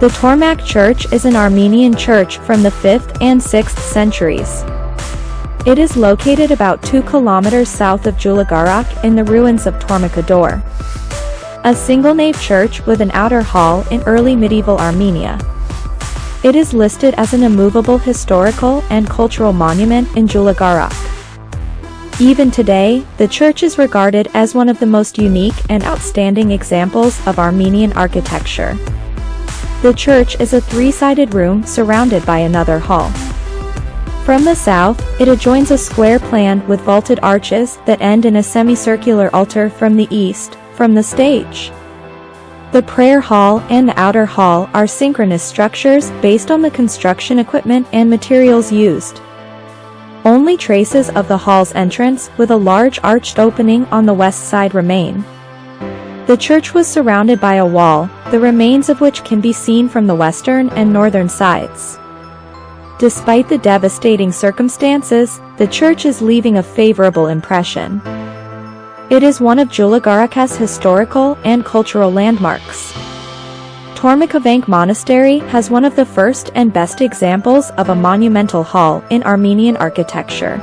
The Tormak Church is an Armenian church from the 5th and 6th centuries. It is located about 2 kilometers south of Julagarak in the ruins of Tormakador. A single-nave church with an outer hall in early medieval Armenia. It is listed as an immovable historical and cultural monument in Julagarak. Even today, the church is regarded as one of the most unique and outstanding examples of Armenian architecture. The church is a three-sided room surrounded by another hall. From the south, it adjoins a square plan with vaulted arches that end in a semicircular altar from the east, from the stage. The prayer hall and the outer hall are synchronous structures based on the construction equipment and materials used. Only traces of the hall's entrance with a large arched opening on the west side remain. The church was surrounded by a wall, the remains of which can be seen from the western and northern sides. Despite the devastating circumstances, the church is leaving a favorable impression. It is one of Julagarak's historical and cultural landmarks. Tormakavank Monastery has one of the first and best examples of a monumental hall in Armenian architecture.